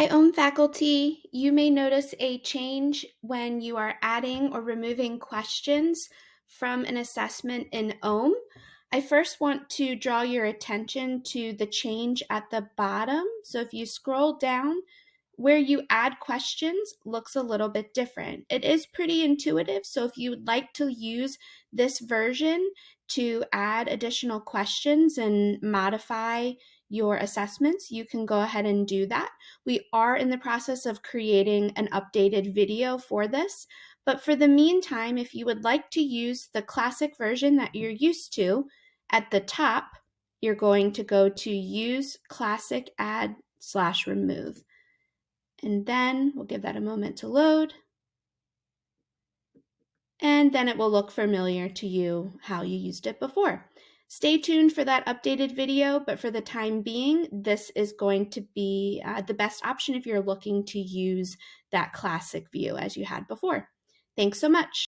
By OHM faculty, you may notice a change when you are adding or removing questions from an assessment in OHM. I first want to draw your attention to the change at the bottom. So if you scroll down, where you add questions looks a little bit different. It is pretty intuitive, so if you would like to use this version to add additional questions and modify your assessments, you can go ahead and do that. We are in the process of creating an updated video for this, but for the meantime, if you would like to use the classic version that you're used to, at the top, you're going to go to use classic add slash remove. And then we'll give that a moment to load. And then it will look familiar to you how you used it before. Stay tuned for that updated video, but for the time being, this is going to be uh, the best option if you're looking to use that classic view as you had before. Thanks so much.